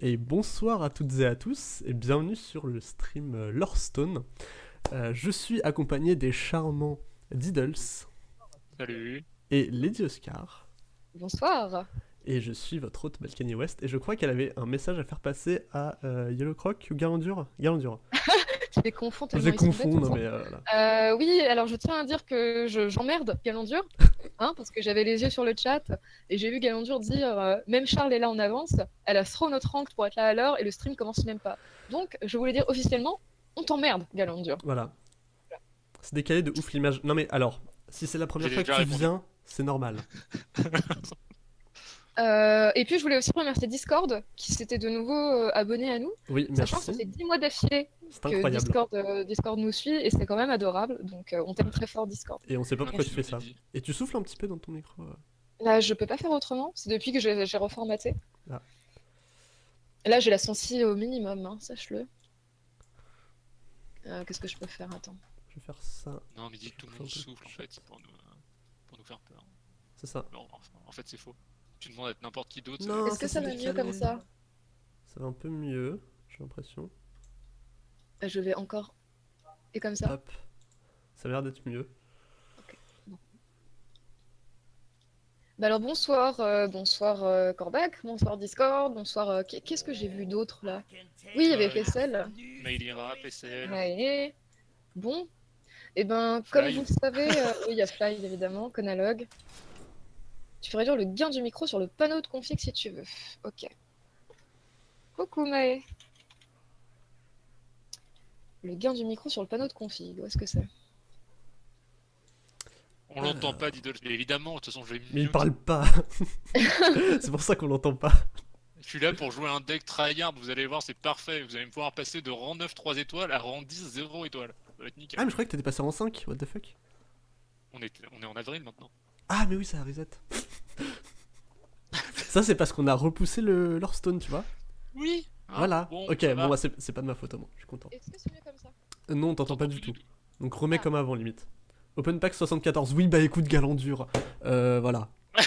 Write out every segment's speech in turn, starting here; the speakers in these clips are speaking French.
et bonsoir à toutes et à tous et bienvenue sur le stream euh, Lorestone. Euh, je suis accompagné des charmants Diddles Salut. et Lady Oscar Bonsoir. et je suis votre hôte Balkany West et je crois qu'elle avait un message à faire passer à euh, Yellow Croc ou Galandur Galandur. Tu les confonds Je les confonds, non mais euh. Euh, oui, alors je tiens à dire que je- j'emmerde Galandur, hein, parce que j'avais les yeux sur le chat et j'ai vu Galandur dire euh, même Charles est là en avance, elle a throw notre rank pour être là à l'heure et le stream commence même pas. Donc je voulais dire officiellement, on t'emmerde Galandur. Voilà. C'est décalé de ouf l'image. Non mais alors, si c'est la première fois que tu répondu. viens, c'est normal. Euh, et puis je voulais aussi remercier Discord qui s'était de nouveau euh, abonné à nous, Oui, sachant que ça merci. fait 10 mois d'affilée C'est que incroyable. Discord, euh, Discord nous suit et c'est quand même adorable, donc euh, on t'aime très fort Discord. Et on sait pas pourquoi tu fais ça. Et tu souffles un petit peu dans ton micro. euh. Là, je peux pas faire autrement. C'est depuis que j'ai reformaté. Ah. Là, j'ai la sensi au minimum, hein, sache-le. Euh, Qu'est-ce que je peux faire? Attends. Je vais faire ça. Non, mais dis que tout le monde souffle en fait pour nous, pour nous faire peur. C'est ça. En fait, c'est faux. Tu demandes à être n'importe qui d'autre. Est-ce que ça, va mieux comme ça Ça va un peu mieux, j'ai l'impression. Euh, Je vais encore. Et comme ça Hop. Ça a l'air d'être mieux. Bah alors bonsoir, euh, bonsoir euh, Corbac, bonsoir Discord, bonsoir. euh, qu'est- Qu'est-ce que j'ai vu d'autre là? Oui, il y avait Euh, Fessel. Mailira, PCL. Ouais. Bon. Et ben, comme Fly. vous le savez, euh, oui, il y a Fly évidemment, Conalog. Tu ferais dire le gain du micro sur le panneau de config si tu veux. Ok. Coucou Maë. Le gain du micro sur le panneau de config, où est-ce que c'est? On l'entend pas, Diddle, mais évidemment, de toute façon, je vais Mais il parle pas. c'est pour ça qu'on l'entend pas. Je suis là pour jouer un deck tryhard, vous allez voir, c'est parfait. Vous allez me pouvoir passer de rang 9 3 étoiles à rang 10 0 étoiles. Ça va être nickel. Ah, mais je croyais que t'étais passé en 5. What the fuck? On, est, on est en avril maintenant. Ah, mais oui, ça reset. ça, c'est parce qu'on a repoussé le Lorestone, tu vois. Oui hein, voilà. bon, ok, ça bon, va. bah, c'est pas de ma faute, moi. Je suis content. Est-ce que c'est mieux comme ça? Euh, non, on t'entend pas T'entends du tout. Donc remets Ah. comme avant, limite. Open Pack 74. Oui, bah écoute, Galandur. Euh, voilà.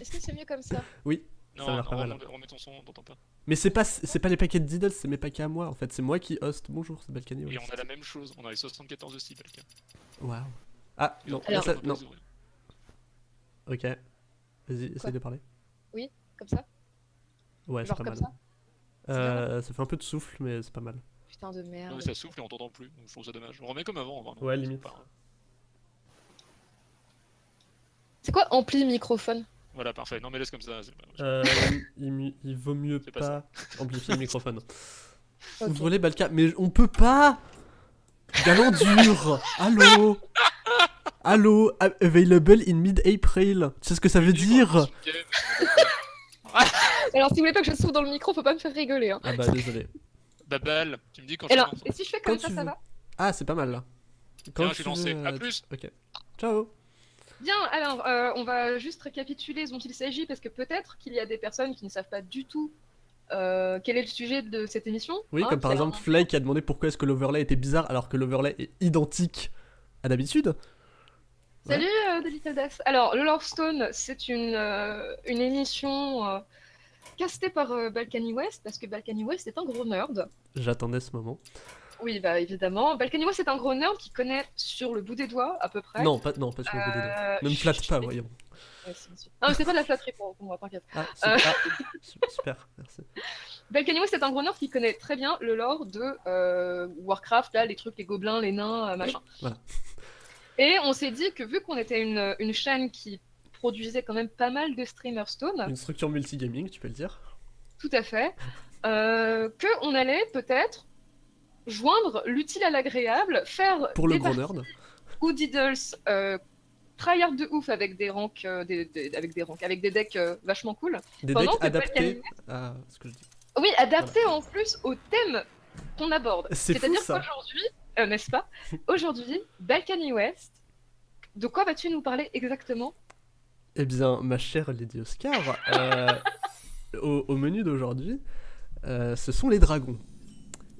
Est-ce que c'est mieux comme ça? Ça a Non, l'air non, pas mal. remets, remets ton son, on t'entend pas. Mais c'est pas, c'est pas les paquets de Diddle, c'est mes paquets à moi, en fait. C'est moi qui host. Bonjour, c'est Balkany. Et on a la même chose, on a les 74 aussi, Balkan. Waouh. Ah, non, Alors- ça- non. Ok. Vas-y, essaye de parler. Comme ça? Ouais, c'est pas comme mal. ça? Euh, ça fait un peu de souffle, mais c'est pas mal. Putain de Non, merde. mais ça souffle et on t'entend plus, donc je trouve ça dommage. On remet comme avant, vraiment. Ouais, limite. C'est quoi ampli microphone? Voilà, parfait. Non, mais laisse comme ça. c'est pas- Euh, il, vaut mieux pas, pas amplifier le microphone. Ok. Ouvrez Balka, mais on peut pas Galandur Allô Allô? A- Available in mid-April Tu sais ce que ça veut dire Alors si vous voulez pas que je souffle dans le micro, faut pas me faire rigoler. Hein. Ah bah désolé. Babal, tu me dis quand Alors, tu lances. et si je fais comme Quand ça, ça veux. va Ah, c'est pas mal là. Tiens, je suis lancé. veux, À euh, plus Ok. Ciao Bien, alors euh, on va juste récapituler ce dont il s'agit parce que peut-être qu'il y a des personnes qui ne savent pas du tout euh, quel est le sujet de cette émission. Oui, hein, comme par exemple un- Fly qui a demandé pourquoi est-ce que l'overlay était bizarre alors que l'overlay est identique à d'habitude. Salut euh, The Little Death. Alors, le Lorestone, c'est une, euh, une émission euh, castée par euh, Balkany West parce que Balkany West est un gros nerd. J'attendais ce moment. Oui, bah évidemment. Balkany West est un gros nerd qui connaît sur le bout des doigts à peu près. Non, pas, non, pas sur le bout des doigts. Euh, Ne me flatte pas, voyons. Ouais. Non, c'est pas de la flatterie pour, pour moi, t'inquiète. Ah, c'est- Euh. ah, su- super, merci. Balkany West est un gros nerd qui connaît très bien le lore de euh, Warcraft, là, les trucs, les gobelins, les nains, euh, machin. Voilà. Et on s'est dit que vu qu'on était une, une chaîne qui produisait quand même pas mal de streamers Stone, Une structure multigaming, tu peux le dire. tout à fait, euh, qu'on allait peut-être joindre l'utile à l'agréable, faire Pour le gros nerd. ou Diddles euh, tryhard de ouf avec des ranks, euh, des, des- avec des ranks, avec des decks euh, vachement cool. Des Pendant decks adaptés à ce que je dis. Oui, adapté en plus au thème qu'on aborde. C'est-à-dire qu'aujourd'hui, euh, n'est-ce pas Aujourd'hui, Balkany West, de quoi vas-tu nous parler exactement Eh bien, ma chère Lady Oscar, euh, au, au menu d'aujourd'hui, euh, ce sont les dragons.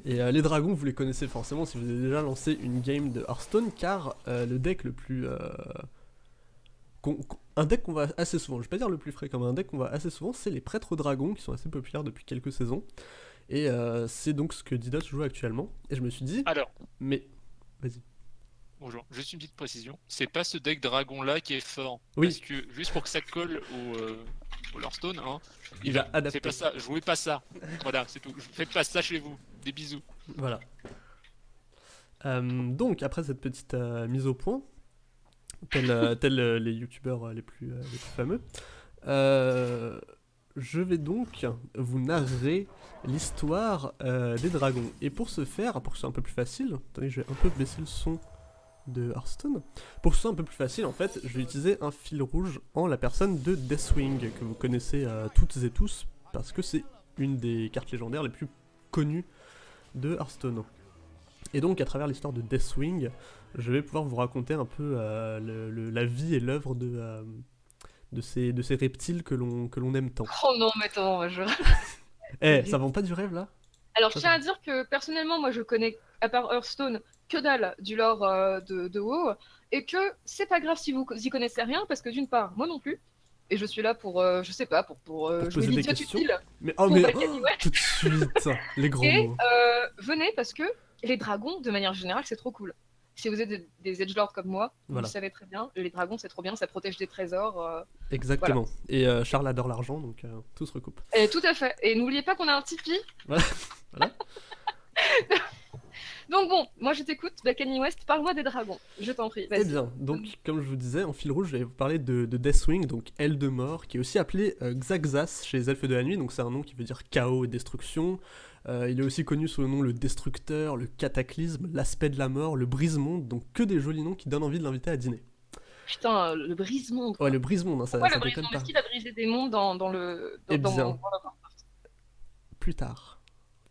Et les dragons, vous les connaissez forcément si vous avez déjà lancé une game de Hearthstone, car le deck le plus... un deck qu'on voit assez souvent, je vais pas dire le plus fréquent, mais un deck qu'on voit assez souvent, c'est les prêtres dragons qui sont assez populaires depuis quelques saisons. Et euh, c'est donc ce que Didos joue actuellement. Et je me suis dit, Alors, mais vas-y. bonjour, juste une petite précision. C'est pas ce deck dragon là qui est fort. Oui. Parce que juste pour que ça colle au, euh, au Hearthstone, hein, Il va adapter. pas ça, jouez pas ça. Voilà, c'est tout. Faites pas ça chez vous. Des bisous. Voilà. Euh, donc, après cette petite euh, mise au point, tels euh, les youtubeurs les, plus, les plus fameux, euh, je vais donc vous narrer l'histoire euh, des dragons. Et pour ce faire, pour que ce soit un peu plus facile, attendez, je vais un peu baisser le son de Hearthstone. Pour que ce soit un peu plus facile, en fait, je vais utiliser un fil rouge en la personne de Deathwing, que vous connaissez euh, toutes et tous, parce que c'est une des cartes légendaires les plus connues de Hearthstone. Et donc, à travers l'histoire de Deathwing, je vais pouvoir vous raconter un peu euh, la vie et l'œuvre de, de, ces, de ces reptiles que l'on que l'on aime tant. Oh non, mais attends, je... Eh, ça vend pas du rêve là? Alors, je tiens à dire que personnellement, moi, je connais, à part Hearthstone, que dalle du lore euh, de, de WoW, et que c'est pas grave si vous y connaissez rien, parce que d'une part, moi non plus, et je suis là pour, euh, je sais pas, pour, pour, euh, Pour poser des questions. utile. Mais oh, mais oh, tout de suite Les grands Et mots. euh, venez parce que les dragons, de manière générale, c'est trop cool. Si vous êtes des, edgelords comme moi, vous le savez très bien, les dragons c'est trop bien, ça protège des trésors. euh, Exactement. Et euh, Charles adore l'argent, donc euh, tout se recoupe. Et tout à fait. Et n'oubliez pas qu'on a un Tipeee. Voilà. Voilà. Donc bon, moi je t'écoute, Balkany West, parle-moi des dragons. Je t'en prie, Eh bien, donc comme je vous disais, en fil rouge, je vais vous parler de, de Deathwing, donc aile de mort, qui est aussi appelé Xaxas chez les elfes de la nuit, donc c'est un nom qui veut dire chaos et destruction. Euh, il est aussi connu sous le nom le Destructeur, le Cataclysme, l'aspect de la mort, le Brise-Monde, donc que des jolis noms qui donnent envie de l'inviter à dîner. Putain, le brise-monde. Ouais, le Brise-Monde, hein, ça, Pourquoi ça le brise-monde? Est-ce qu'il a brisé des mondes dans, dans le. Dans, Eh dans- bien. dans Warcraft Plus tard.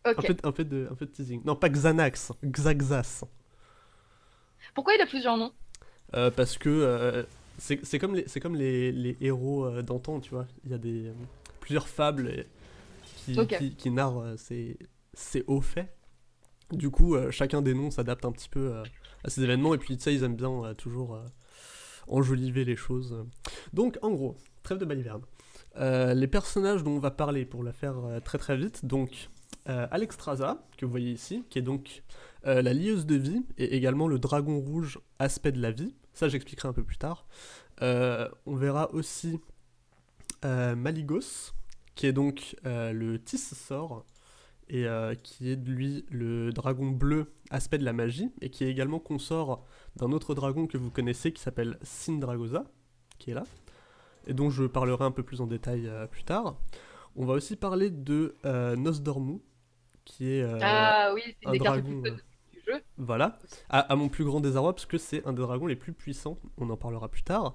Ok. Un, peu, de- un, peu de, un peu de teasing. Non, pas Xanax, Xaxas. Pourquoi il a plusieurs noms? Euh, parce que euh, c'est comme, les, comme les, les héros euh, d'antan, tu vois. Il y a des, euh, plusieurs fables et- qui, Ok. qui, qui narrent euh, ces, ces hauts faits. Du coup, euh, chacun des noms s'adapte un petit peu euh, à ces événements. Et puis, tu sais, ils aiment bien toujours enjoliver les choses. Donc, en gros, trêve de baliverne. Euh, les personnages dont on va parler pour la faire euh, très très vite, donc euh, Alexstrasza, que vous voyez ici, qui est donc la lieuse de vie, et également le dragon rouge aspect de la vie. Ça, j'expliquerai un peu plus tard. On verra aussi Maligos, qui est donc euh, le Tis-sort, et euh, qui est lui le dragon bleu aspect de la magie, et qui est également consort d'un autre dragon que vous connaissez qui s'appelle Sindragosa, qui est là, et dont je parlerai un peu plus en détail euh, plus tard. On va aussi parler de Nosdormu, qui est Ah oui, c'est un des cartes dragon, connues du jeu. voilà, à, à mon plus grand désarroi, parce que c'est un des dragons les plus puissants, on en parlera plus tard.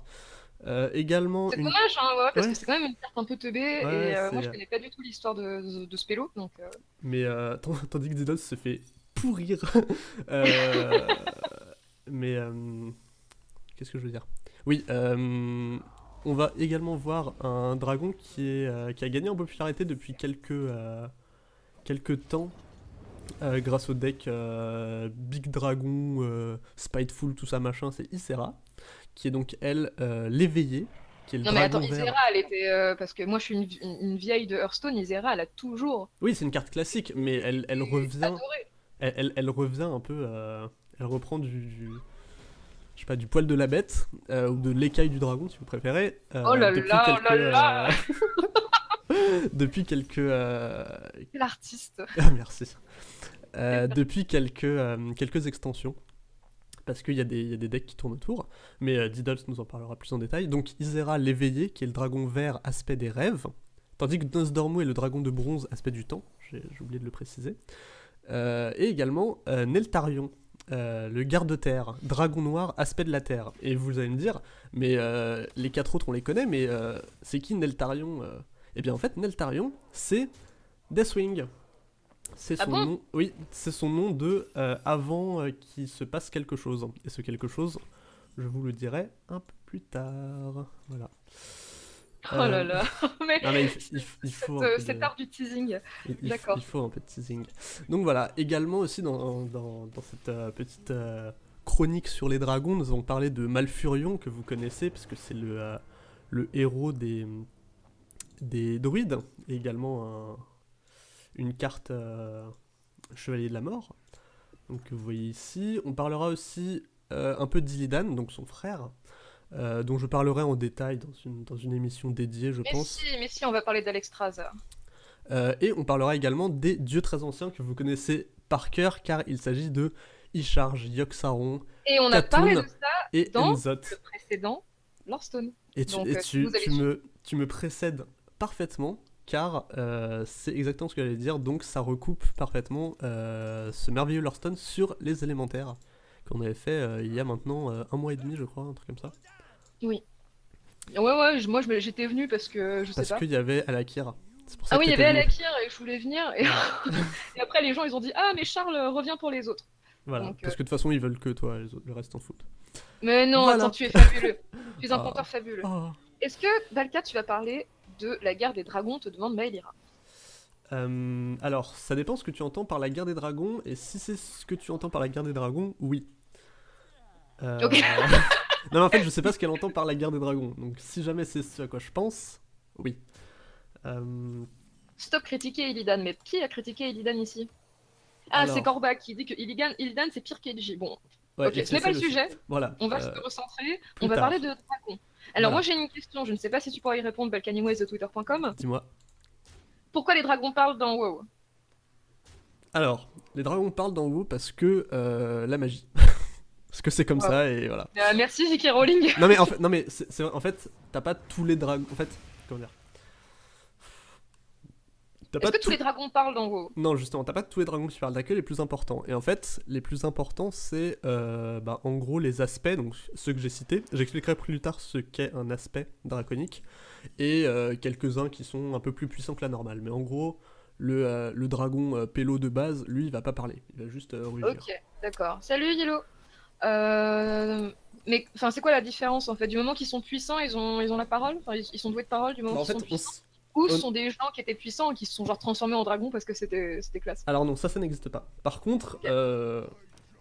Euh, également, C'est une... dommage, hein, ouais, parce Ouais. que c'est quand même une carte un peu teubée, Ouais, et euh, moi je connais pas du tout l'histoire de, de, de ce pélo, donc. euh, mais euh, tandis que Didos se fait pourrir. Mais euh, qu'est-ce que je veux dire? Oui, on va également voir un dragon qui, est, qui a gagné en popularité depuis quelques, quelques temps. grâce au deck Big Dragon, Spiteful, tout ça machin, c'est Isera, qui est donc elle euh, l'éveillée, qui est le Non mais attends, vert. Isera, elle était. euh, parce que moi je suis une, vieille de Hearthstone, Isera, elle a toujours Oui, c'est une carte classique, mais elle, elle revient. elle, elle- elle revient un peu. euh, elle reprend du, du- Je sais pas, du poil de la bête, euh, ou de l'écaille du dragon, si vous préférez. Oh là depuis là, oh là là. depuis quelques. euh, Quel artiste. Ah, merci. Euh, depuis quelques, euh, quelques extensions. Parce qu'il y, a des- decks qui tournent autour. Mais euh, Diddles nous en parlera plus en détail. Donc Isera l'éveillé, qui est le dragon vert aspect des rêves. Tandis que Nosdormu est le dragon de bronze aspect du temps. J'ai oublié de le préciser. Euh, et également euh, Neltarion, euh, le garde-terre, dragon noir, aspect de la terre. Et vous allez me dire, mais les quatre autres on les connaît, mais c'est qui Neltarion Eh bien en fait, Neltarion, c'est Deathwing. C'est Ah son bon nom, oui, c'est son nom de euh, avant euh, qu'il se passe quelque chose. Et ce quelque chose, je vous le dirai un peu plus tard. Voilà. Oh là Euh, là. mais Non mais il, il- il faut de- art du teasing. D'accord. faut, il faut un peu de teasing. Donc voilà, également aussi dans, dans, dans cette petite chronique sur les dragons, nous avons parlé de Malfurion que vous connaissez parce que c'est le, le héros des, des druides, et également un- une carte euh, Chevalier de la Mort. Donc vous voyez ici. On parlera aussi euh, un peu d'Illidan, donc son frère, euh, dont je parlerai en détail dans une, dans une émission dédiée, je Mais pense. si, mais si, on va parler d'Alexstrasza. Euh, et on parlera également des dieux très anciens que vous connaissez par cœur, car il s'agit de Isharge, Yogg-Saron Et on a Katoun. parlé de ça et Dans Enzot. le précédent. Et tu, Donc, et tu, vous allez tu suivre. me, tu me précèdes parfaitement, car euh, c'est exactement ce que j'allais dire, donc ça recoupe parfaitement euh, ce merveilleux Lorestone sur les élémentaires qu'on avait fait euh, il y a maintenant un mois et demi, je crois, un truc comme ça. Ouais, ouais, je- moi j'étais venue parce que je sais Parce pas. qu'il y avait Alakir. Pour ça Ah oui, il y avait venu. Alakir et je voulais venir. Et... et après, les gens ils ont dit Ah, mais Charles revient pour les autres. Voilà, donc, parce que de toute façon, ils veulent que toi, les autres, le reste en foot. Mais non, Voilà. attends, tu es fabuleux. tu es un Ah. conteur fabuleux. Oh. Est-ce que, Dalka, tu vas parler de la guerre des dragons te demande Maelira Euh, alors, ça dépend ce que tu entends par la guerre des dragons, et si c'est ce que tu entends par la guerre des dragons, oui. Euh, Ok. non, mais en fait, je sais pas ce qu'elle entend par la guerre des dragons, donc si jamais c'est ce à quoi je pense, oui. Euh, Stop critiquer Illidan. Mais qui a critiqué Illidan ici? Ah, Alors. c'est Korba qui dit que Illidan, Illidan c'est pire qu'Edgy. Bon, ouais, ok, ce n'est pas le sujet. Voilà. On va euh, se recentrer. On va tard. parler de dragons. Alors, Voilà. moi j'ai une question. Je ne sais pas si tu pourras y répondre, Balkaniway de Twitter.com. Dis-moi. Pourquoi les dragons parlent dans WoW? Alors, les dragons parlent dans WoW parce que euh, la magie. parce que c'est comme Wow. ça, et voilà. Euh, Merci, J.K. Rowling. Non mais en fait, non mais en fait, t'as pas tous les dragons. En fait, comment dire? Est-ce que tous- les dragons parlent dans WoW Non, justement, t'as pas tous les dragons qui parlent, t'as que les plus importants. Et en fait, les plus importants, c'est euh, bah, en gros les aspects, donc ceux que j'ai cités. J'expliquerai plus tard ce qu'est un aspect draconique. Et euh, quelques-uns qui sont un peu plus puissants que la normale. Mais en gros, le, euh, le dragon pélo de base, lui, il va pas parler. Il va juste rugir. Ok, d'accord. Salut Yellow. Euh, Mais enfin, c'est quoi la différence en fait? Du moment qu'ils sont puissants, ils ont, ils ont la parole? Enfin, ils, ils sont doués de parole du moment Bah, en qu'ils fait, sont on puissants? Ou ce on- sont des gens qui étaient puissants et qui se sont genre transformés en dragons parce que c'était c'était classe Alors non, ça, ça n'existe pas. Par contre, euh,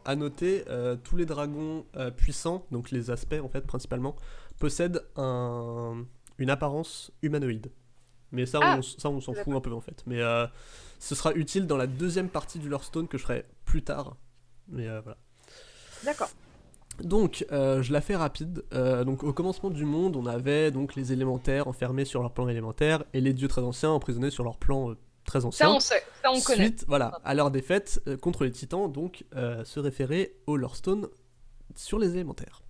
à noter, euh, tous les dragons euh, puissants, donc les aspects en fait principalement, possèdent un- une apparence humanoïde. Mais ça, Ah, on, ça, on s'en fout un peu en fait. Mais euh, ce sera utile dans la deuxième partie du Hearthstone que je ferai plus tard. Mais euh, voilà. D'accord. Donc, euh, je la fais rapide. Euh, donc, au commencement du monde, on avait donc les élémentaires enfermés sur leur plan élémentaire et les dieux très anciens emprisonnés sur leur plan euh, très ancien. Ça on sait, ça on connaît. Voilà, à leur défaite contre les titans, donc se référer au Lorestone sur les élémentaires.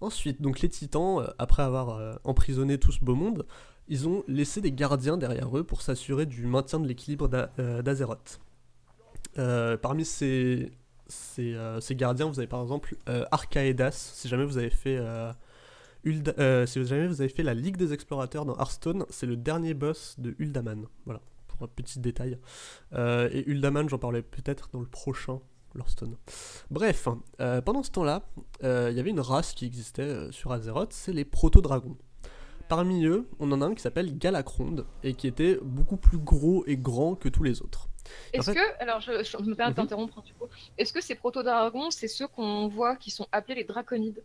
Ensuite, donc les titans, après avoir emprisonné tout ce beau monde, ils ont laissé des gardiens derrière eux pour s'assurer du maintien de l'équilibre d'A- d'Azeroth. Parmi ces, ces, euh, ces gardiens, vous avez par exemple euh, Archaedas, si jamais vous avez fait... euh, si jamais vous avez fait la Ligue des Explorateurs dans Hearthstone, c'est le dernier boss de Uldaman. Voilà, pour un petit détail. Et Uldaman, j'en parlais peut-être dans le prochain Hearthstone. Bref, pendant ce temps-là, il y avait une race qui existait sur Azeroth, c'est les proto-dragons. Parmi eux, on en a un qui s'appelle Galacronde, et qui était beaucoup plus gros et grand que tous les autres. En Est-ce fait- que, alors je, je me permets de Mhm. t'interrompre un petit peu, est-ce que ces proto-dragons, c'est ceux qu'on voit qui sont appelés les draconides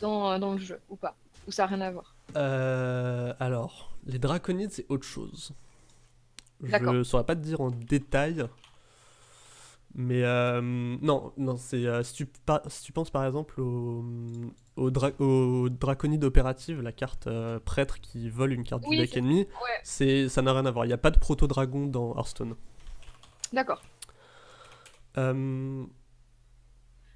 dans, euh, dans le jeu ou pas? Ou ça n'a rien à voir? Euh, alors, les draconides, c'est autre chose. Je saurais pas te dire en détail. Mais euh, non, non, c'est euh, si, tu si tu penses par exemple au, au, dra- au draconide opérative, la carte euh, prêtre qui vole une carte Oui, du deck ennemi, Ouais, ça n'a rien à voir. Il n'y a pas de proto-dragon dans Hearthstone. D'accord. Euh,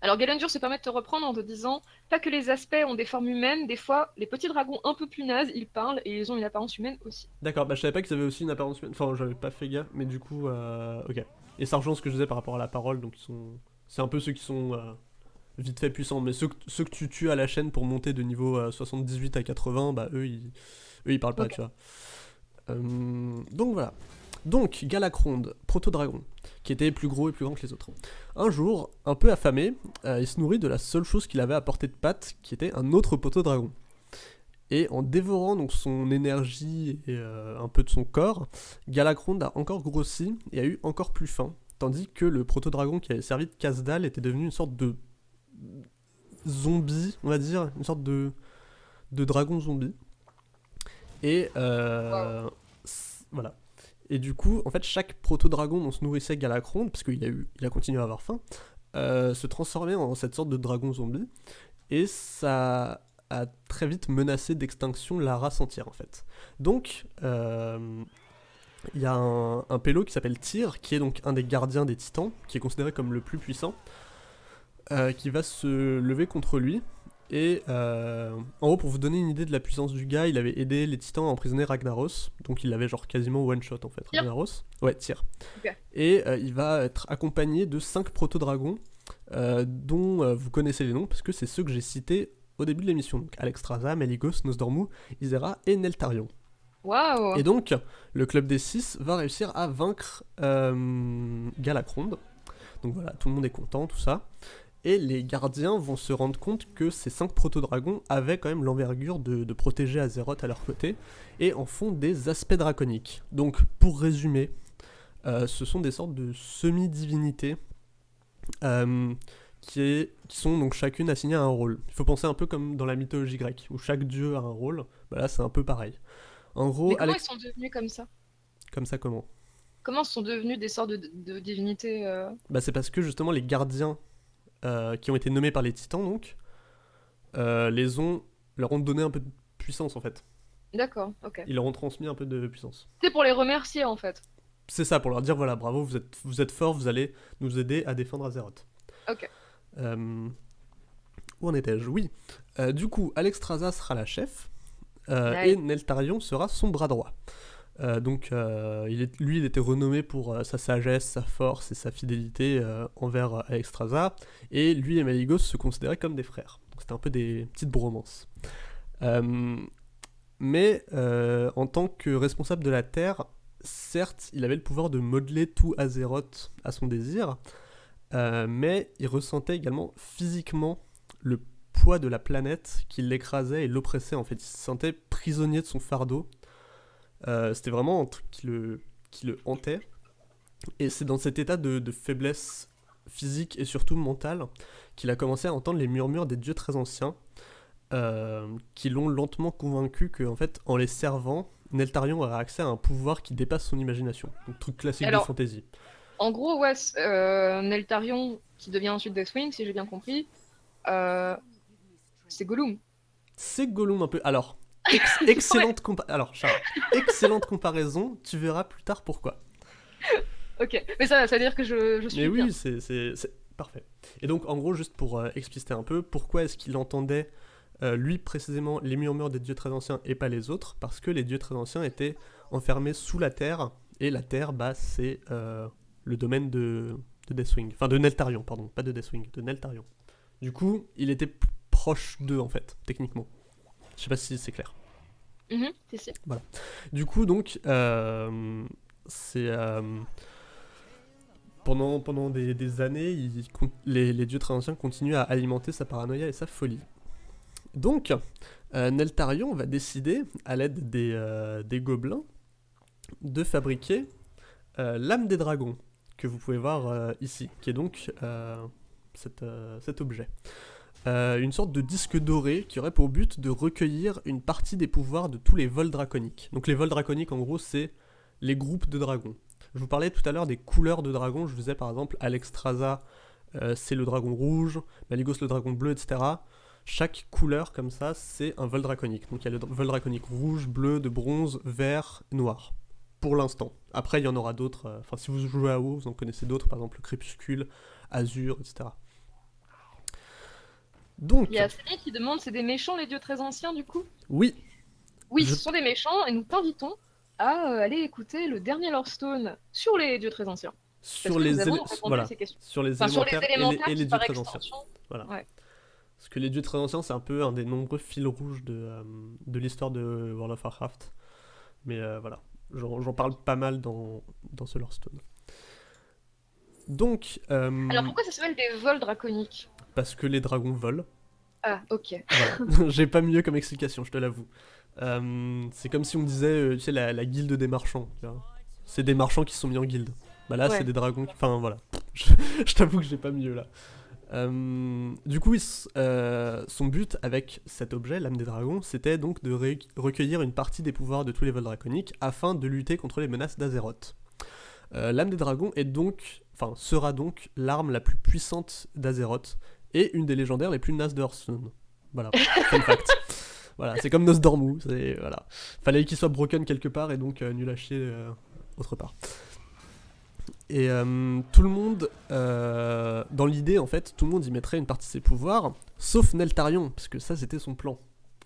Alors Galendur se permet de te reprendre en te disant pas que les aspects ont des formes humaines, des fois les petits dragons un peu plus nazes, ils parlent et ils ont une apparence humaine aussi. D'accord, bah je savais pas qu'ils avaient aussi une apparence humaine. Enfin, j'avais pas fait gaffe, mais du coup, euh, ok. Et ça rejoint ce que je disais par rapport à la parole, donc ils sont. C'est un peu ceux qui sont euh, vite fait puissants, mais ceux que, ceux que tu tues à la chaîne pour monter de niveau euh, 78 à 80, bah eux ils, eux, ils parlent pas, Ok. tu vois. Euh, donc voilà. Donc, Galacronde, proto-dragon, qui était plus gros et plus grand que les autres. Un jour, un peu affamé, euh, il se nourrit de la seule chose qu'il avait à portée de patte, qui était un autre proto-dragon. Et en dévorant donc son énergie et euh, un peu de son corps, Galacronde a encore grossi et a eu encore plus faim, tandis que le proto-dragon qui avait servi de casse-dalle était devenu une sorte de zombie, on va dire, une sorte de, de dragon zombie. Et euh, voilà. Et du coup, en fait, chaque proto-dragon dont se nourrissait Galacron, parce qu'il a, a continué à avoir faim, euh, se transformait en cette sorte de dragon zombie. Et ça a très vite menacé d'extinction la race entière, en fait. Donc, euh, il y a un, un pélo qui s'appelle Tyr, qui est donc un des gardiens des titans, qui est considéré comme le plus puissant, euh, qui va se lever contre lui. Et euh, en gros, pour vous donner une idée de la puissance du gars, il avait aidé les titans à emprisonner Ragnaros, donc il l'avait genre quasiment one shot en fait. Ragnaros Ouais. Ok. Et euh, il va être accompagné de 5 proto-dragons, euh, dont vous connaissez les noms, parce que c'est ceux que j'ai cités au début de l'émission. Donc Alexstrasza, Meligos, Nosdormu, Isera et Neltarion. Waouh Et donc, le club des 6 va réussir à vaincre Galacronde. Donc voilà, tout le monde est content, tout ça. Et les gardiens vont se rendre compte que ces 5 proto-dragons avaient quand même l'envergure de, de protéger Azeroth à leur côté, et en font des aspects draconiques. Donc, pour résumer, euh, ce sont des sortes de semi-divinités euh, qui, est- qui sont donc chacune assignées à un rôle. Il faut penser un peu comme dans la mythologie grecque, où chaque dieu a un rôle. Bah là, c'est un peu pareil. En gros, Mais comment Alex- ils sont devenus comme ça? Comme ça comment? Comment sont devenus des sortes de, de divinités euh, Bah c'est parce que justement les gardiens euh, qui ont été nommés par les titans donc euh, les ont leur ont donné un peu de puissance en fait. D'accord, ok. Ils leur ont transmis un peu de puissance. C'est pour les remercier en fait. C'est ça pour leur dire voilà bravo vous êtes vous êtes forts vous allez nous aider à défendre Azeroth. Ok. Euh, où en étais-je? Oui. Du coup Alexstrasza sera la chef et Neltarion sera son bras droit. Euh, donc euh, lui il était renommé pour euh, sa sagesse, sa force et sa fidélité envers Alexstrasza et lui et Maligos se considéraient comme des frères. C'était un peu des petites bromances. Mais en tant que responsable de la Terre, certes, il avait le pouvoir de modeler tout Azeroth à son désir, mais il ressentait également physiquement le poids de la planète qui l'écrasait et l'oppressait en fait. Il se sentait prisonnier de son fardeau. Euh, C'était vraiment un truc qui le, qui le hantait. Et c'est dans cet état de, de faiblesse physique et surtout mentale qu'il a commencé à entendre les murmures des dieux très anciens, euh, qui l'ont lentement convaincu que, en fait, en les servant, Neltarion aurait accès à un pouvoir qui dépasse son imagination. Donc, truc classique Alors- de fantasy. En gros, ouais, euh, Neltarion, qui devient ensuite Deathwing, si j'ai bien compris, c'est Gollum. C'est Gollum un peu. Alors, ex- excellente compa- Alors, Charles, excellente comparaison. Tu verras plus tard pourquoi. Ok, mais ça, ça veut dire que je, je suis Mais oui, c'est parfait. Et donc, en gros, juste pour euh, expliciter un peu, pourquoi est-ce qu'il entendait, euh, lui précisément, les murmures des dieux très anciens et pas les autres? Parce que les dieux très anciens étaient enfermés sous la terre, et la terre, bah, c'est euh, le domaine de, de Deathwing. Enfin, de Neltarion, pardon, pas de Deathwing, de Neltarion. Du coup, il était proche d'eux, en fait, techniquement. Je sais pas si c'est clair. Mhm. Du coup, donc, euh, c'est. euh, pendant, pendant des, des années, il les, les dieux très anciens continuent à alimenter sa paranoïa et sa folie. Donc, euh, Neltarion va décider, à l'aide des, euh, des gobelins, de fabriquer l'âme des dragons, que vous pouvez voir ici, qui est donc cet, cet objet. Euh, une sorte de disque doré qui aurait pour but de recueillir une partie des pouvoirs de tous les vols draconiques. Donc les vols draconiques, en gros, c'est les groupes de dragons. Je vous parlais tout à l'heure des couleurs de dragons. Je vous par exemple, Alexstrasza, euh, c'est le dragon rouge, Maligos le dragon bleu, etc. Chaque couleur comme ça, c'est un vol draconique. Donc il y a le vol draconique rouge, bleu, de bronze, vert, noir. Pour l'instant. Après, il y en aura d'autres. euh, Enfin, si vous jouez à WoW, vous en connaissez d'autres, par exemple le crépuscule, azur, etc. Donc, Il y a Céline qui demande c'est des méchants les dieux très anciens du coup? Oui, Oui, Je- ce sont des méchants et nous t'invitons à euh, aller écouter le dernier Lore Stone sur les dieux très anciens. Sur les, répondu voilà, sur les Enfin, sur les élémentaires, et les, et les qui, dieux par très anciens. extension, Parce que les dieux très anciens, c'est un peu un des nombreux fils rouges de, euh, de l'histoire de World of Warcraft. Mais euh, voilà, j'en parle pas mal dans, dans ce Lorestone. Donc, euh, Alors pourquoi ça s'appelle des vols draconiques parce que les dragons volent. Ah, ok. Voilà. J'ai pas mieux comme explication, je te l'avoue. Euh, c'est comme si on disait, euh, tu sais, la, la guilde des marchands. C'est des marchands qui se sont mis en guilde. Bah là, Ouais. c'est des dragons. qui- Enfin, voilà. Je, je t'avoue que j'ai pas mieux là. Euh, du coup, il euh, son but avec cet objet, l'âme des dragons, c'était donc de recueillir une partie des pouvoirs de tous les vols draconiques afin de lutter contre les menaces d'Azeroth. Euh, l'âme des dragons est donc, enfin, sera donc l'arme la plus puissante d'Azeroth et une des légendaires les plus nazes de Hearthstone. Voilà, fun fact. Voilà, c'est comme Nosdormu, c'est voilà. Fallait qu'il soit broken quelque part et donc euh, nul à chier euh, autre part. Et euh, tout le monde, dans l'idée en fait, tout le monde y mettrait une partie de ses pouvoirs, sauf Neltarion, parce que ça c'était son plan.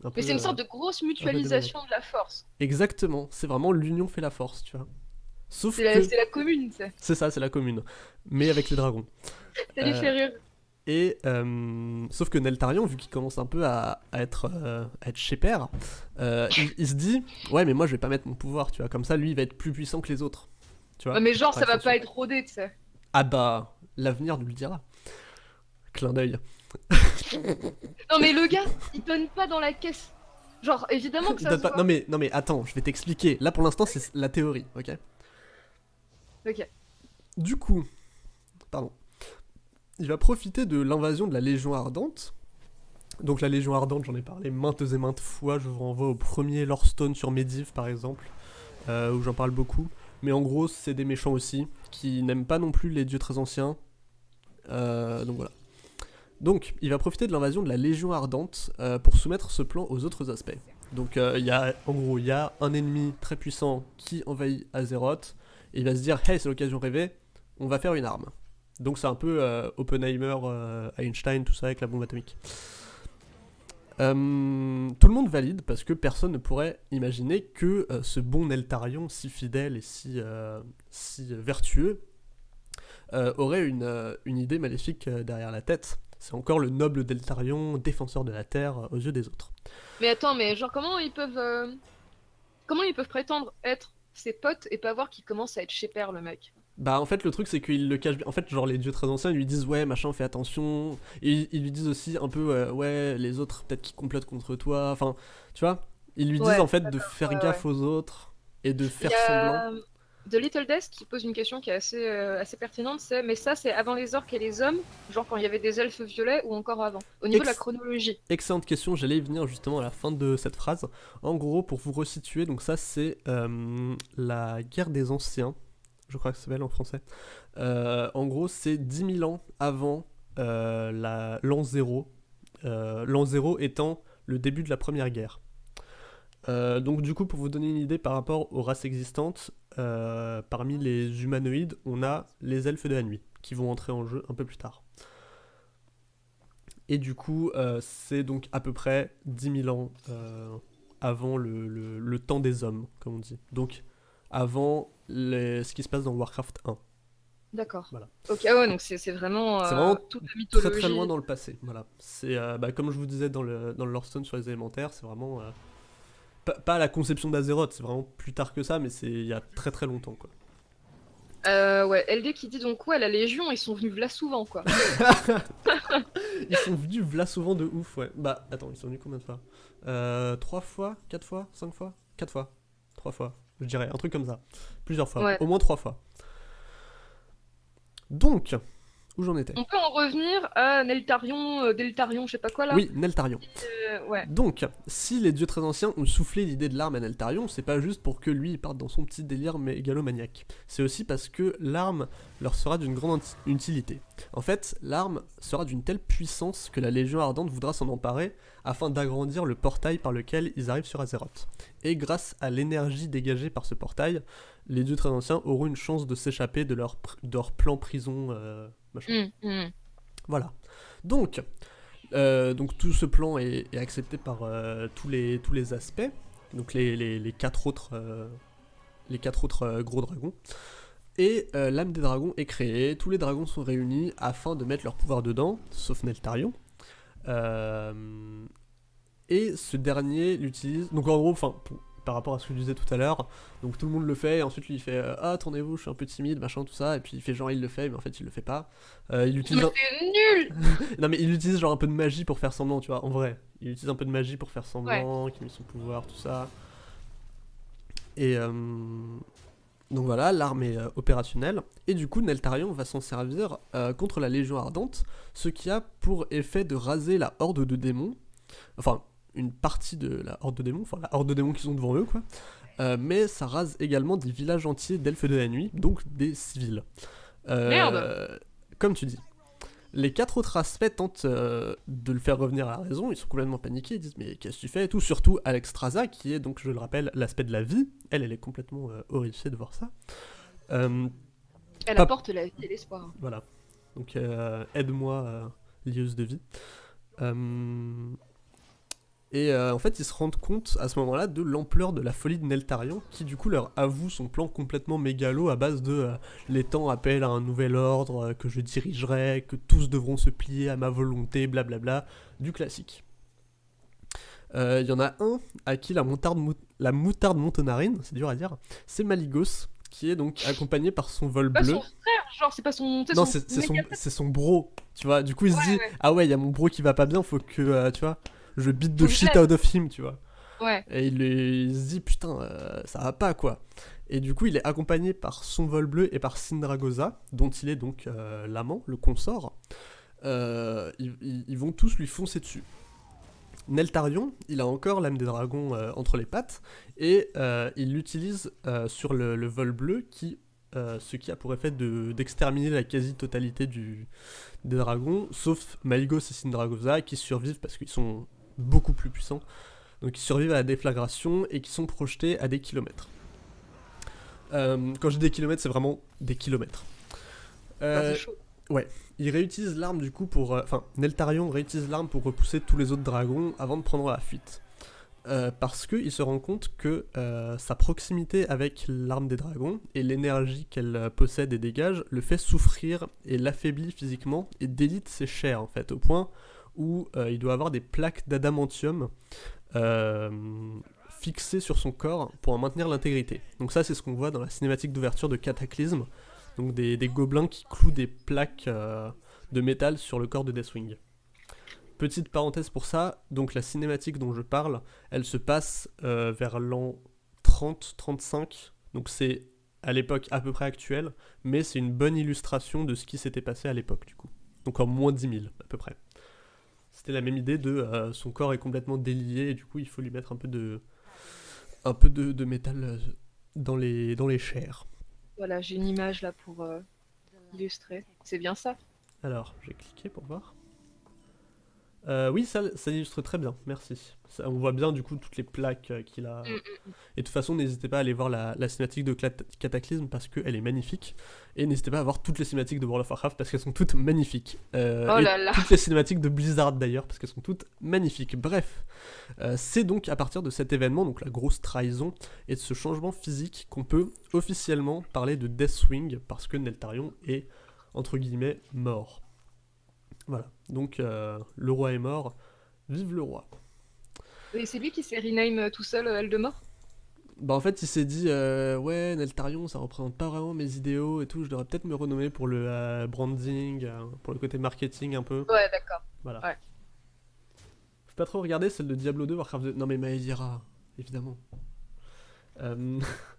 Un Mais c'est une sorte de grosse mutualisation de la force. Exactement, c'est vraiment l'union fait la force, tu vois. Sauf C'est la, que c'est la commune, c'est. c'est ça, c'est la commune, mais avec les dragons. Ça Euh, fait rire. Et euh, sauf que Neltarion, vu qu'il commence un peu à, à être euh, à être chez père, euh, il, il se dit ouais mais moi je vais pas mettre mon pouvoir, tu vois, comme ça lui il va être plus puissant que les autres, tu vois. Ouais, mais genre, ça va pas être rodé, tu sais. Ah bah l'avenir nous le dira. Clin d'œil. Non, mais le gars, il donne pas dans la caisse. Genre, évidemment que ça donne se pas- voit. Non mais non mais attends, je vais t'expliquer. Là pour l'instant c'est la théorie, ok? Du coup, pardon, il va profiter de l'invasion de la Légion Ardente. Donc la Légion Ardente, j'en ai parlé maintes et maintes fois, je vous renvoie au premier Lorestone sur Medivh par exemple, euh, où j'en parle beaucoup. Mais en gros, c'est des méchants aussi, qui n'aiment pas non plus les dieux très anciens. Euh, donc voilà. Donc, il va profiter de l'invasion de la Légion Ardente euh, pour soumettre ce plan aux autres aspects. Donc, il y a, en gros, il y a un ennemi très puissant qui envahit Azeroth, il va se dire, hey, c'est l'occasion rêvée, on va faire une arme. Donc, c'est un peu euh, Oppenheimer, euh, Einstein, tout ça avec la bombe atomique. Euh, tout le monde valide parce que personne ne pourrait imaginer que ce bon Neltarion, si fidèle et si, si vertueux, aurait une, une idée maléfique derrière la tête. C'est encore le noble Deltarion, défenseur de la Terre aux yeux des autres. Mais attends, mais genre, comment ils peuvent. Comment ils peuvent prétendre être ses potes et pas voir qu'il commence à être chez père, le mec Bah en fait le truc c'est qu'ils le cachent bien. En fait genre les dieux très anciens ils lui disent ouais machin fais attention. Et ils lui disent aussi un peu euh, ouais les autres peut-être qui complotent contre toi. Enfin tu vois? Ils lui disent Ouais, en fait de faire ouais, gaffe aux autres et de faire y semblant. The Little Death qui pose une question qui est assez, euh, assez pertinente, c'est mais ça c'est avant les orques et les hommes, genre quand il y avait des elfes violets ou encore avant, au niveau de la chronologie. Excellente question, j'allais y venir justement à la fin de cette phrase. En gros, pour vous resituer, donc ça c'est euh, la guerre des anciens, je crois que ça s'appelle en français. Euh, en gros, c'est 10 000 ans avant la- l'an 0, euh, l'an 0 étant le début de la première guerre. Euh, donc du coup, pour vous donner une idée par rapport aux races existantes, euh, parmi les humanoïdes, on a les elfes de la nuit, qui vont entrer en jeu un peu plus tard. Et du coup, euh, c'est donc à peu près 10 000 ans avant le, le- le temps des hommes, comme on dit. Donc avant les- ce qui se passe dans Warcraft 1. D'accord. Voilà. Ok, ah ouais, donc c'est vraiment, euh, vraiment toute la Très mythologie. très loin dans le passé. Voilà. C'est euh, bah, comme je vous disais dans le, dans le sur les élémentaires, c'est vraiment euh, pas, la conception d'Azeroth, c'est vraiment plus tard que ça, mais c'est il y a très très longtemps quoi. Euh, ouais, LD qui dit donc ouais, la Légion, ils sont venus là souvent quoi. Ils sont venus v'là souvent de ouf, ouais. Bah, attends, ils sont venus combien de fois? Euh, Trois fois? Quatre fois? Cinq fois? Quatre fois Trois fois, je dirais, un truc comme ça. Plusieurs fois, Ouais. au moins trois fois. Donc, où j'en étais On peut en revenir à Neltarion, euh, Deltarion, je sais pas quoi là. Oui, Neltarion. Euh, ouais. Donc, si les dieux très anciens ont soufflé l'idée de l'arme à Neltarion, c'est pas juste pour que lui il parte dans son petit délire mégalomaniaque. C'est aussi parce que l'arme leur sera d'une grande utilité. En fait, l'arme sera d'une telle puissance que la Légion Ardente voudra s'en emparer afin d'agrandir le portail par lequel ils arrivent sur Azeroth. Et grâce à l'énergie dégagée par ce portail, les dieux très anciens auront une chance de s'échapper de leur, pr- de leur plan prison. euh, machin. Hum, hum. Voilà. Donc, euh, donc tout ce plan est, est accepté par euh, tous, les, tous les aspects. Donc les, les, les quatre autres, euh, les quatre autres euh, gros dragons. Et l'âme des dragons est créée. Tous les dragons sont réunis afin de mettre leur pouvoir dedans, sauf Neltarion. Et ce dernier l'utilise. Donc en gros, enfin, pour- par rapport à ce que je disais tout à l'heure, donc tout le monde le fait, et ensuite lui il fait euh, Ah, tournez-vous, je suis un peu timide, machin, tout ça, et puis il fait genre il le fait, mais en fait il le fait pas. Euh, il utilise un- nul non mais il utilise genre un peu de magie pour faire semblant, tu vois, en vrai. Il utilise un peu de magie pour faire semblant, qu'il met son pouvoir, tout ça. Et, euh, Donc voilà, l'arme est euh, opérationnelle, et du coup Neltarion va s'en servir euh, contre la Légion Ardente, ce qui a pour effet de raser la horde de démons, enfin une partie de la horde de démons, enfin la horde de démons qui sont devant eux quoi, Euh, mais ça rase également des villages entiers d'elfes de la nuit, donc des civils. Euh, Merde. Comme tu dis. Les quatre autres aspects tentent euh, de le faire revenir à la raison, ils sont complètement paniqués, ils disent mais qu'est-ce que tu fais? Et tout, surtout Alexstrasza qui est donc je le rappelle l'aspect de la vie, elle elle est complètement horrifiée de voir ça. Elle Pas- apporte la vie et l'espoir. voilà. Donc aide-moi, lieuse de vie. Euh, Et euh, en fait, ils se rendent compte à ce moment-là de l'ampleur de la folie de Neltarion, qui du coup leur avoue son plan complètement mégalo à base de euh, les temps appellent à un nouvel ordre, euh, que je dirigerai, que tous devront se plier à ma volonté, blablabla, du classique. Il y en a un à qui la moutarde, mou- la moutarde montonarine, c'est dur à dire, c'est Maligos, qui est donc accompagné par son vol Pas bleu. son frère, genre, c'est pas son. Non, c'est son, méga- c'est son bro, tu vois. Du coup, il se dit ouais. Ah ouais, il y a mon bro qui va pas bien, faut que, tu vois, je beat the shit out of him, tu vois. Ouais. Et il, il se dit Putain, euh, ça va pas, quoi. Et du coup, il est accompagné par son vol bleu et par Sindragosa, dont il est donc euh, l'amant, le consort. Euh, ils, vont tous lui foncer dessus. Neltarion, il a encore l'âme des dragons entre les pattes, et il l'utilise sur le, le vol bleu, qui, ce qui a pour effet de- d'exterminer la quasi-totalité des dragons, sauf Maligos et Sindragosa, qui survivent parce qu'ils sont beaucoup plus puissants. Donc ils survivent à la déflagration et qui sont projetés à des kilomètres. Euh, quand je dis des kilomètres, c'est vraiment des kilomètres. Euh, chaud. il réutilise l'arme du coup pour... euh, Enfin, Neltarion réutilise l'arme pour repousser tous les autres dragons avant de prendre la fuite. Euh, parce qu'il se rend compte que euh, sa proximité avec l'arme des dragons et l'énergie qu'elle possède et dégage le fait souffrir et l'affaiblit physiquement et délite ses chairs en fait, au point où euh, il doit avoir des plaques d'adamantium euh, fixées sur son corps pour en maintenir l'intégrité. Donc ça c'est ce qu'on voit dans la cinématique d'ouverture de Cataclysme, donc des, gobelins qui clouent des plaques euh, de métal sur le corps de Deathwing. Petite parenthèse pour ça, donc la cinématique dont je parle, elle se passe vers l'an 30-35, donc c'est à l'époque à peu près actuelle, mais c'est une bonne illustration de ce qui s'était passé à l'époque du coup. Donc en moins 10 000 à peu près. C'était la même idée de euh, son corps est complètement délié et du coup il faut lui mettre un peu de, un peu de, de métal euh, dans les, dans les chairs. Voilà, j'ai une image là pour euh, illustrer. C'est bien ça? Alors, j'ai cliqué pour voir. Euh, oui, ça, ça illustre très bien, merci. Ça, on voit bien du coup toutes les plaques euh, qu'il a. Mm, mm, Et de toute façon, n'hésitez pas à aller voir la, la cinématique de Clat- Cataclysme parce qu'elle est magnifique. Et n'hésitez pas à voir toutes les cinématiques de World of Warcraft parce qu'elles sont toutes magnifiques. Euh, Oh là là. Toutes les cinématiques de Blizzard d'ailleurs parce qu'elles sont toutes magnifiques. Bref, c'est donc à partir de cet événement, donc la grosse trahison et de ce changement physique qu'on peut officiellement parler de Deathwing parce que Neltarion est entre guillemets mort. Voilà, donc euh, le roi est mort, vive le roi. Et c'est lui qui s'est rename euh, tout seul euh, Eldemort? Bah en fait il s'est dit euh, ouais Neltarion ça représente pas vraiment mes idéaux et tout, je devrais peut-être me renommer pour le euh, branding, euh, pour le côté marketing un peu. Ouais, d'accord. Voilà. Ouais. Faut pas trop regarder celle de Diablo 2, Warcraft 2. Non mais Maedira, évidemment.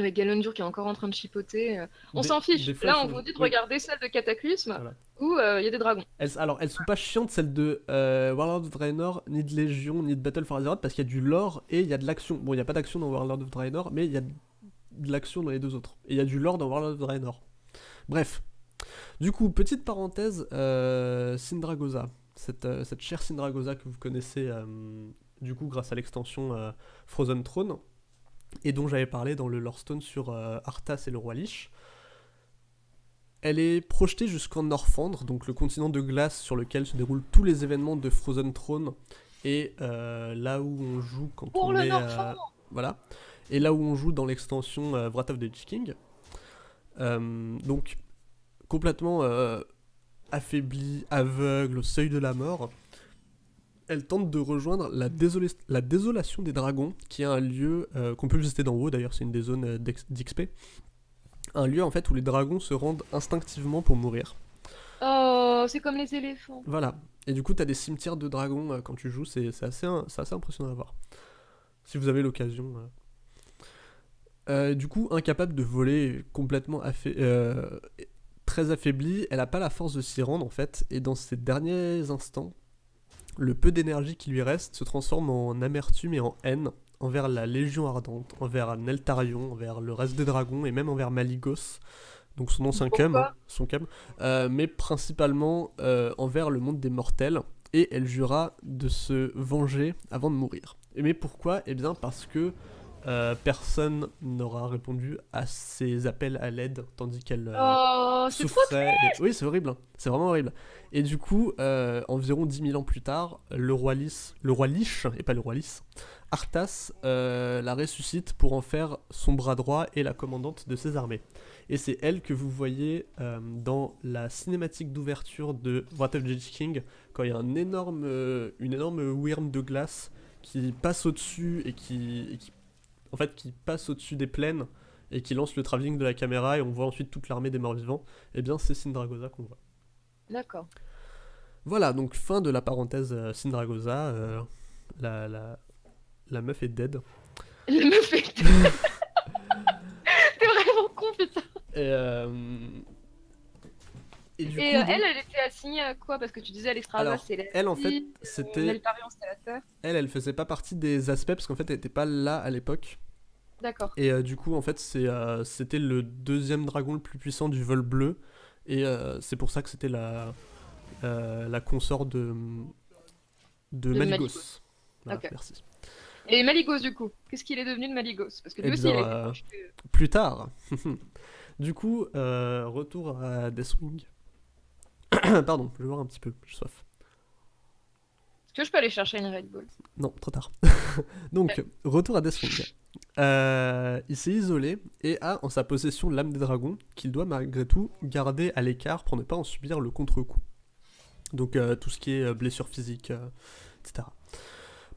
Avec Galondur qui est encore en train de chipoter. euh, On s'en fiche. Là, on vous dit de oui. regarder celle de Cataclysme Voilà. où euh, il y a des dragons. Elles, alors, elles sont pas chiantes celles de euh, Warlord of Draenor, ni de Légion, ni de Battle for Azeroth, parce qu'il y a du lore et il y a de l'action. Bon, il y a pas d'action dans Warlord of Draenor, mais il y a de l'action dans les deux autres. Et il y a du lore dans Warlord of Draenor. Bref. Du coup, petite parenthèse, euh, Sindragosa. Cette, euh, cette chère Sindragosa que vous connaissez, du coup, grâce à l'extension Frozen Throne, et dont j'avais parlé dans le Lorestone sur euh, Arthas et le Roi Lich. Elle est projetée jusqu'en Norfandre, donc le continent de glace sur lequel se déroulent tous les événements de Frozen Throne, et euh, là où on joue quand Pour on le est... Norfandre Voilà. Et là où on joue dans l'extension euh, Wrath of the King. Euh, donc, complètement euh, affaiblie, aveugle, au seuil de la mort, elle tente de rejoindre la, désolé- la désolation des dragons, qui est un lieu euh, qu'on peut visiter d'en haut, d'ailleurs c'est une des zones euh, d'XP. Un lieu en fait où les dragons se rendent instinctivement pour mourir. Oh, c'est comme les éléphants. Voilà. Et du coup, t'as des cimetières de dragons euh, quand tu joues, c'est assez, assez impressionnant à voir. Si vous avez l'occasion. euh. Euh, du coup, incapable de voler, complètement affa- très affaiblie, elle n'a pas la force de s'y rendre en fait, et dans ces derniers instants, le peu d'énergie qui lui reste se transforme en amertume et en haine envers la Légion Ardente, envers Neltarion, envers le reste des dragons et même envers Maligos, donc son ancien cum, son cum, euh, mais principalement euh, envers le monde des mortels, et elle jura de se venger avant de mourir. Et mais pourquoi? Eh bien parce que euh, personne n'aura répondu à ses appels à l'aide, tandis qu'elle euh, Oh, souffrait. et- Oui, c'est horrible. hein. C'est vraiment horrible. Et du coup, euh, environ 10 000 ans plus tard, le roi Lys, le roi Lich, et pas le roi Lys, Arthas euh, la ressuscite pour en faire son bras droit et la commandante de ses armées. Et c'est elle que vous voyez dans la cinématique d'ouverture de Wrath of the King, quand il y a un énorme, une énorme worm de glace qui passe au-dessus et qui, et qui- en fait, qui passe au-dessus des plaines et qui lance le travelling de la caméra et on voit ensuite toute l'armée des morts vivants, eh bien c'est Syndragosa qu'on voit. D'accord. Voilà, donc fin de la parenthèse euh, Syndragosa, euh, la, la, la meuf est dead. Il me fait. T'es vraiment con, putain. Et, euh, et du Et coup, euh, donc, elle, elle était assignée à quoi? Parce que tu disais Alexstrasza, c'est la elle, en fait, euh, c'était- elle, elle faisait pas partie des aspects parce qu'en fait elle était pas là à l'époque. D'accord. Et euh, du coup, en fait, euh, c'était le deuxième dragon le plus puissant du vol bleu. Et c'est pour ça que c'était la, la consort de, de, De Maligos. Maligos. Voilà, merci. Et Maligos, du coup Qu'est-ce qu'il est devenu de Maligos? Parce que lui Eh aussi, bien, il projeté. Plus tard. du coup, euh, retour à Deathwing. Pardon, je vais voir un petit peu, j'ai soif. Est-ce que je peux aller chercher une Red Bull? Non, trop tard. Donc, retour à Deathwing. Euh, il s'est isolé et a en sa possession l'âme des dragons qu'il doit malgré tout garder à l'écart pour ne pas en subir le contre-coup. Donc euh, tout ce qui est euh, blessure physique, euh, etc.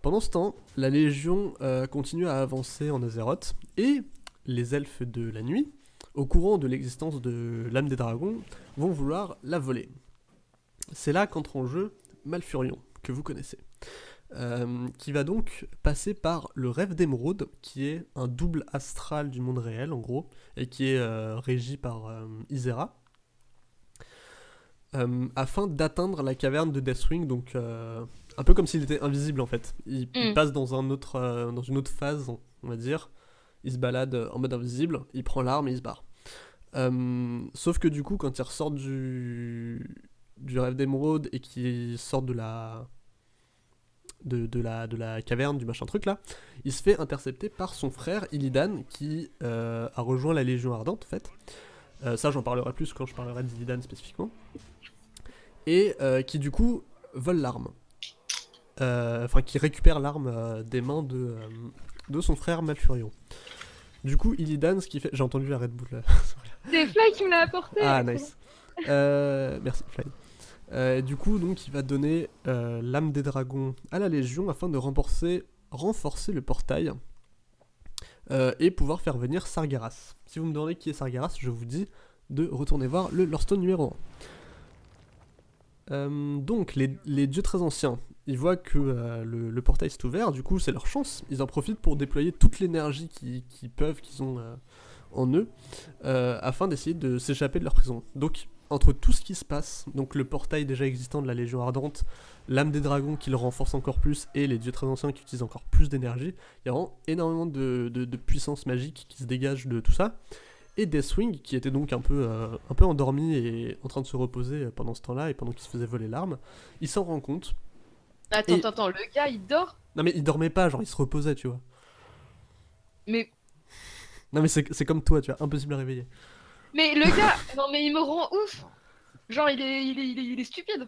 Pendant ce temps, la Légion euh, continue à avancer en Azeroth et les elfes de la nuit, au courant de l'existence de l'âme des dragons, vont vouloir la voler. C'est là qu'entre en jeu Malfurion, que vous connaissez. Euh, qui va donc passer par le rêve d'émeraude, qui est un double astral du monde réel en gros, et qui est euh, régi par euh, Isera, afin d'atteindre la caverne de Deathwing, donc un peu comme s'il était invisible en fait. Il, il Mm. passe dans, un autre, dans une autre phase, on va dire. Il se balade en mode invisible, il prend l'arme et il se barre. Sauf que du coup, quand il ressort du, du rêve d'émeraude et qu'il sort de la, de, de la, de la caverne, du machin truc là, il se fait intercepter par son frère Illidan qui euh, a rejoint la Légion Ardente en fait. Euh, ça j'en parlerai plus quand je parlerai d'Illidan spécifiquement. Et euh, qui du coup vole l'arme. Enfin qui récupère l'arme des mains de, de son frère Malfurion. Du coup Illidan ce qui fait... J'ai entendu la Red Bull là. C'est Fly qui me l'a apporté Ah, nice. Merci, Fly. Euh, du coup, donc, il va donner euh, l'âme des dragons à la Légion afin de renforcer, le portail euh, et pouvoir faire venir Sargeras. Si vous me demandez qui est Sargeras, je vous dis de retourner voir le Lorestone numéro 1. Euh, donc, les, dieux très anciens, ils voient que le, portail s'est ouvert, du coup, c'est leur chance. Ils en profitent pour déployer toute l'énergie qu'ils peuvent, qu'ils ont en eux, afin d'essayer de s'échapper de leur prison. Donc, entre tout ce qui se passe, donc le portail déjà existant de la Légion Ardente, l'âme des dragons qui le renforce encore plus, et les dieux très anciens qui utilisent encore plus d'énergie, il y a vraiment énormément de, de- de puissance magique qui se dégage de tout ça. Et Deathwing, qui était donc un peu, euh, un peu endormi et en train de se reposer pendant ce temps-là, et pendant qu'il se faisait voler l'arme, il s'en rend compte. Attends, Et- attends, attends, le gars il dort? Non mais il dormait pas, genre il se reposait, tu vois. Mais, Non mais c'est c'est comme toi, tu vois, impossible à réveiller. Mais le gars, non mais il me rend ouf Genre il est, il est, il est, il est stupide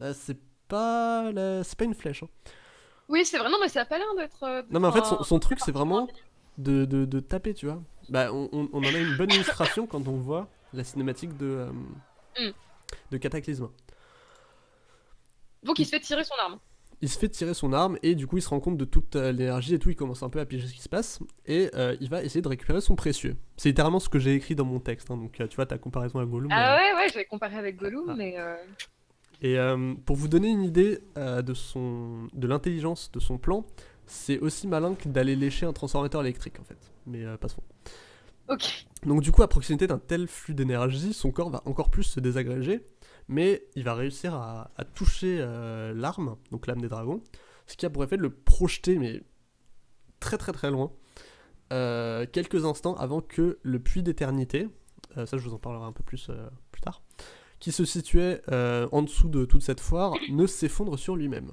Euh, c'est pas, la- c'est pas une flèche. hein. Oui, c'est vrai, non mais ça a pas l'air d'être... euh, Non mais en fait son, truc c'est vraiment de, de, de taper tu vois. Bah on, on- on en a une bonne illustration quand on voit la cinématique de, euh, Mm. de Cataclysme. Donc il se fait tirer son arme. Il se fait tirer son arme et du coup il se rend compte de toute euh, l'énergie et tout, il commence un peu à piéger ce qui se passe et euh, il va essayer de récupérer son précieux. C'est littéralement ce que j'ai écrit dans mon texte, hein, donc euh, tu vois ta comparaison à Gollum. Ah euh, ouais, ouais, j'avais comparé avec Gollum, Ah. mais... euh, Et pour vous donner une idée de, son, de l'intelligence de son plan, c'est aussi malin que d'aller lécher un transformateur électrique en fait. mais passons. Ok. Donc du coup, à proximité d'un tel flux d'énergie, son corps va encore plus se désagréger, mais il va réussir à, toucher euh, l'arme, donc l'âme des dragons, ce qui a pour effet de le projeter, mais très très très loin, euh, quelques instants avant que le puits d'éternité, euh, ça je vous en parlerai un peu plus plus tard, qui se situait en dessous de toute cette foire, ne s'effondre sur lui-même.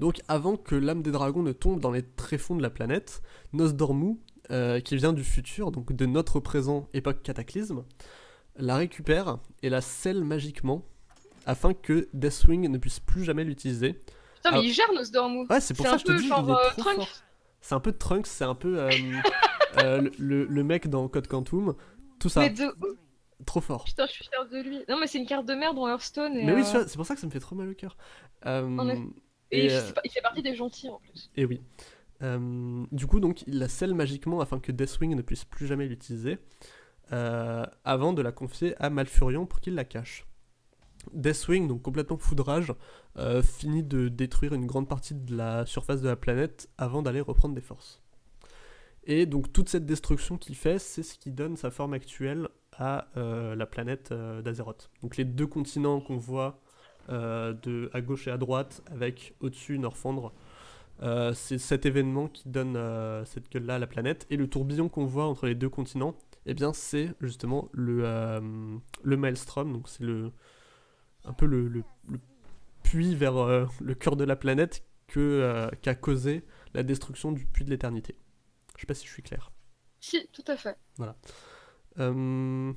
Donc avant que l'âme des dragons ne tombe dans les tréfonds de la planète, Nosdormu, qui vient du futur, donc de notre présent époque cataclysme, la récupère et la scelle magiquement afin que Deathwing ne puisse plus jamais l'utiliser. Putain, mais Ah. il gère Nosdormu. Ouais, c'est pour ça que je te dis, genre, il est euh, trop Trunks. fort. C'est un peu Trunks, c'est un peu euh, euh, le, mec dans Code Quantum, tout ça, Mais de ouf. trop fort. Putain, je suis fière de lui. Non, mais c'est une carte de merde dans Hearthstone. Et, Mais oui, c'est pour ça que ça me fait trop mal au cœur. Et, et il fait- il fait partie des gentils en plus. Et oui. Du coup, donc, il la scelle magiquement afin que Deathwing ne puisse plus jamais l'utiliser, avant de la confier à Malfurion pour qu'il la cache. Deathwing, donc complètement foudrage, euh, finit de détruire une grande partie de la surface de la planète avant d'aller reprendre des forces. Et donc toute cette destruction qu'il fait, c'est ce qui donne sa forme actuelle à euh, la planète euh, d'Azeroth. Donc les deux continents qu'on voit euh, de, à gauche et à droite, avec au-dessus Norfandre, euh, c'est cet événement qui donne euh, cette gueule-là à la planète. Et le tourbillon qu'on voit entre les deux continents, eh bien, c'est justement le, euh, le Maelstrom. Donc, c'est le, un peu le, le- le puits vers euh, le cœur de la planète que, euh, qu'a causé la destruction du puits de l'éternité. Je sais pas si je suis clair. Si, tout à fait. Euh,